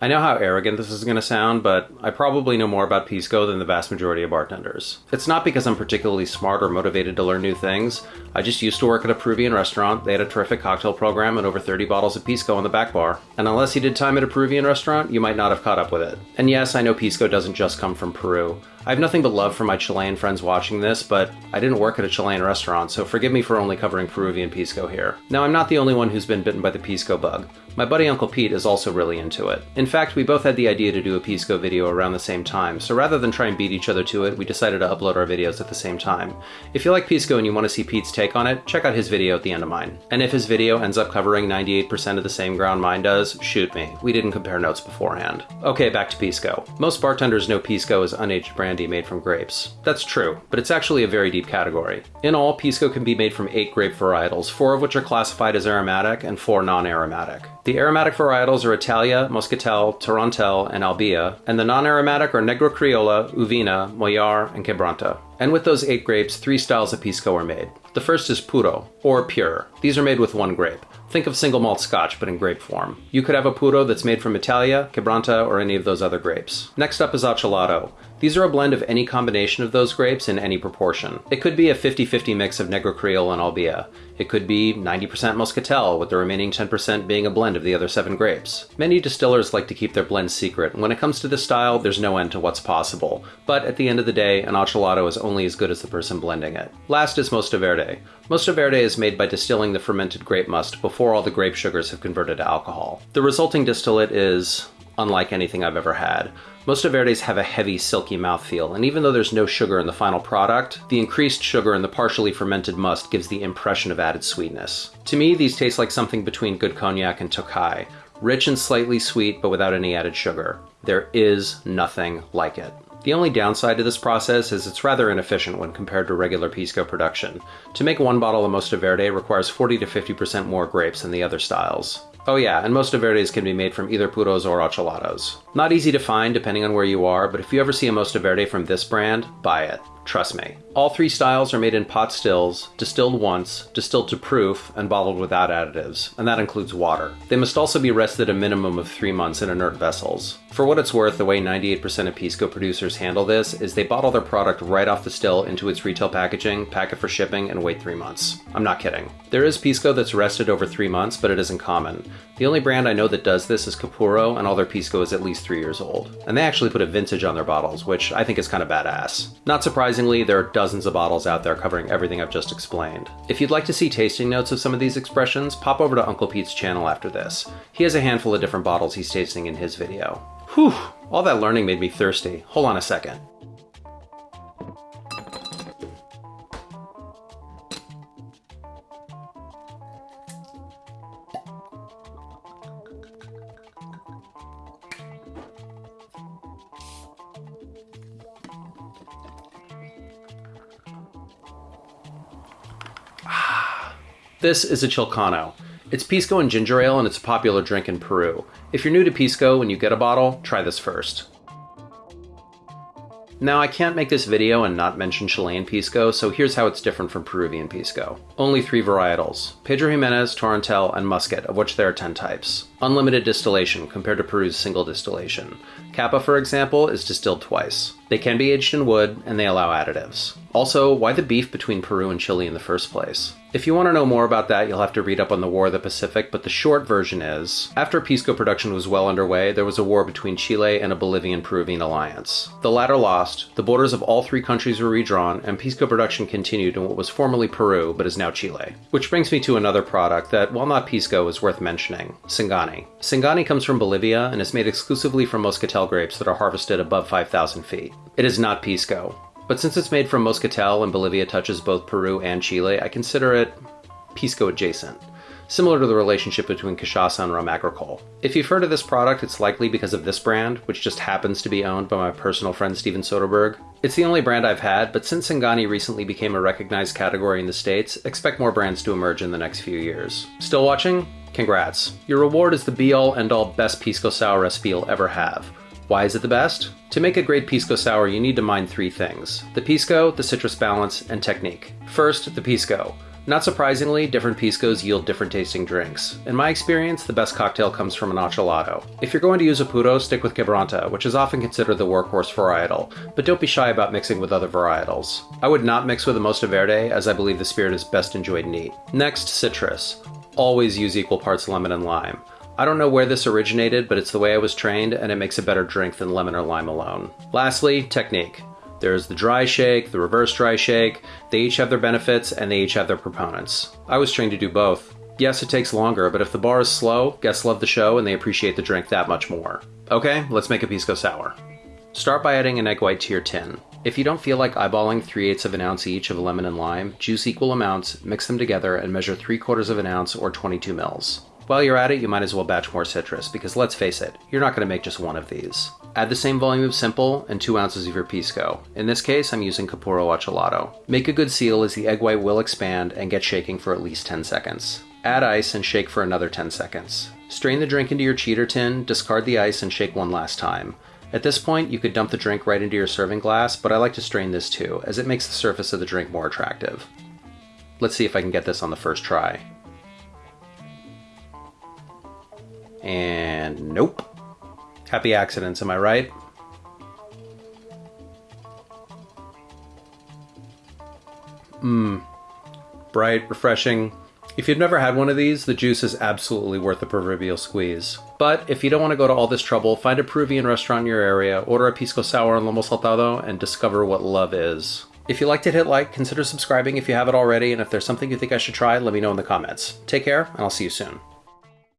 I know how arrogant this is going to sound, but I probably know more about Pisco than the vast majority of bartenders. It's not because I'm particularly smart or motivated to learn new things. I just used to work at a Peruvian restaurant. They had a terrific cocktail program and over 30 bottles of Pisco on the back bar. And unless you did time at a Peruvian restaurant, you might not have caught up with it. And yes, I know Pisco doesn't just come from Peru. I have nothing but love for my Chilean friends watching this, but I didn't work at a Chilean restaurant, so forgive me for only covering Peruvian Pisco here. Now, I'm not the only one who's been bitten by the Pisco bug. My buddy Uncle Pete is also really into it. In fact, we both had the idea to do a Pisco video around the same time, so rather than try and beat each other to it, we decided to upload our videos at the same time. If you like Pisco and you want to see Pete's take on it, check out his video at the end of mine. And if his video ends up covering 98% of the same ground mine does, shoot me. We didn't compare notes beforehand. Okay, back to Pisco. Most bartenders know Pisco is unaged brandy made from grapes. That's true, but it's actually a very deep category. In all, Pisco can be made from eight grape varietals, four of which are classified as aromatic and four non-aromatic. The aromatic varietals are Italia, Moscatel, Torontel, and Albilla, and the non-aromatic are Negro Criolla, Uvina, Mollar, and Quebranta. And with those eight grapes, three styles of Pisco are made. The first is Puro, or Pure. These are made with one grape. Think of single malt scotch, but in grape form. You could have a Puro that's made from Italia, Quebranta, or any of those other grapes. Next up is Acholado. These are a blend of any combination of those grapes in any proportion. It could be a 50-50 mix of Negro Creole and Albilla. It could be 90% Moscatel, with the remaining 10% being a blend of the other seven grapes. Many distillers like to keep their blends secret, and when it comes to this style, there's no end to what's possible. But at the end of the day, an Acholado is only as good as the person blending it. Last is Mostaverde. Mostaverde is made by distilling the fermented grape must before all the grape sugars have converted to alcohol. The resulting distillate is unlike anything I've ever had. Mostaverdes have a heavy, silky mouthfeel, and even though there's no sugar in the final product, the increased sugar in the partially fermented must gives the impression of added sweetness. To me, these taste like something between good cognac and Tokaji, rich and slightly sweet but without any added sugar. There is nothing like it. The only downside to this process is it's rather inefficient when compared to regular Pisco production. To make one bottle of Mostaverde requires 40 to 50% more grapes than the other styles. Oh yeah, and most Verdes can be made from either puros or acholados. Not easy to find depending on where you are, but if you ever see a Mosta Verde from this brand, buy it. Trust me. All three styles are made in pot stills, distilled once, distilled to proof, and bottled without additives, and that includes water. They must also be rested a minimum of three months in inert vessels. For what it's worth, the way 98% of Pisco producers handle this is they bottle their product right off the still into its retail packaging, pack it for shipping, and wait three months. I'm not kidding. There is Pisco that's rested over three months, but it isn't common. The only brand I know that does this is Capurro, and all their Pisco is at least three years old. And they actually put a vintage on their bottles, which I think is kind of badass. Not surprisingly, there are dozens of bottles out there covering everything I've just explained. If you'd like to see tasting notes of some of these expressions, pop over to Uncle Pete's channel after this. He has a handful of different bottles he's tasting in his video. Whew, all that learning made me thirsty. Hold on a second. This is a Chilcano. It's Pisco and ginger ale and it's a popular drink in Peru. If you're new to Pisco and you get a bottle, try this first. Now, I can't make this video and not mention Chilean Pisco, so here's how it's different from Peruvian Pisco. Only three varietals, Pedro Jimenez, Torontel, and Muscat, of which there are 10 types. Unlimited distillation compared to Peru's single distillation. Kappa, for example, is distilled twice. They can be aged in wood, and they allow additives. Also, why the beef between Peru and Chile in the first place? If you want to know more about that, you'll have to read up on the War of the Pacific, but the short version is after Pisco production was well underway, there was a war between Chile and a Bolivian Peruvian alliance. The latter lost, the borders of all three countries were redrawn, and Pisco production continued in what was formerly Peru but is now Chile. Which brings me to another product that, while not Pisco, is worth mentioning Singani. Singani comes from Bolivia and is made exclusively from Moscatel grapes that are harvested above 5,000 feet. It is not Pisco, but since it's made from Moscatel and Bolivia touches both Peru and Chile, I consider it Pisco adjacent, similar to the relationship between cachaça and rum agricole. If you've heard of this product, it's likely because of this brand, which just happens to be owned by my personal friend Steven Soderbergh. It's the only brand I've had, but since Singani recently became a recognized category in the States, expect more brands to emerge in the next few years. Still watching? Congrats. Your reward is the be-all end-all best Pisco Sour recipe you'll ever have. Why is it the best? To make a great Pisco Sour, you need to mind three things. The Pisco, the citrus balance, and technique. First, the Pisco. Not surprisingly, different piscos yield different tasting drinks. In my experience, the best cocktail comes from an acholado. If you're going to use a puro, stick with quebranta, which is often considered the workhorse varietal, but don't be shy about mixing with other varietals. I would not mix with a Mosta Verde, as I believe the spirit is best enjoyed neat. Next, citrus. Always use equal parts lemon and lime. I don't know where this originated, but it's the way I was trained, and it makes a better drink than lemon or lime alone. Lastly, technique. There's the dry shake, the reverse dry shake. They each have their benefits and they each have their proponents. I was trained to do both. Yes, it takes longer, but if the bar is slow, guests love the show and they appreciate the drink that much more. Okay, let's make a Pisco Sour. Start by adding an egg white to your tin. If you don't feel like eyeballing 3 eighths of an ounce each of lemon and lime, juice equal amounts, mix them together, and measure 3 quarters of an ounce or 22 mils. While you're at it, you might as well batch more citrus, because let's face it, you're not going to make just one of these. Add the same volume of simple and 2 ounces of your pisco. In this case, I'm using Capurro Acholado. Make a good seal as the egg white will expand and get shaking for at least 10 seconds. Add ice and shake for another 10 seconds. Strain the drink into your cheater tin, discard the ice, and shake one last time. At this point, you could dump the drink right into your serving glass, but I like to strain this too, as it makes the surface of the drink more attractive. Let's see if I can get this on the first try. And nope. Happy accidents, am I right? Mmm. Bright, refreshing. If you've never had one of these, the juice is absolutely worth the proverbial squeeze. But if you don't want to go to all this trouble, find a Peruvian restaurant in your area, order a pisco sour and lomo saltado, and discover what love is. If you liked it, hit like, consider subscribing if you haven't already, and if there's something you think I should try, let me know in the comments. Take care, and I'll see you soon.